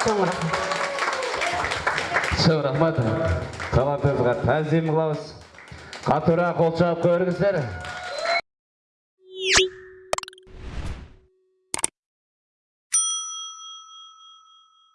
сол шын рахмат талантыңызға тәзім қылауыз. қатырақ қол көріңіздер